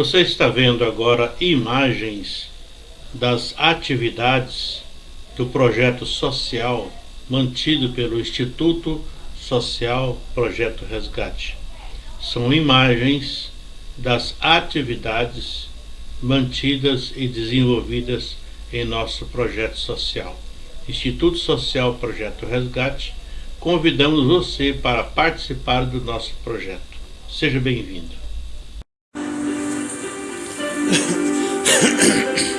Você está vendo agora imagens das atividades do projeto social mantido pelo Instituto Social Projeto Resgate. São imagens das atividades mantidas e desenvolvidas em nosso projeto social. Instituto Social Projeto Resgate, convidamos você para participar do nosso projeto. Seja bem-vindo. Ahem.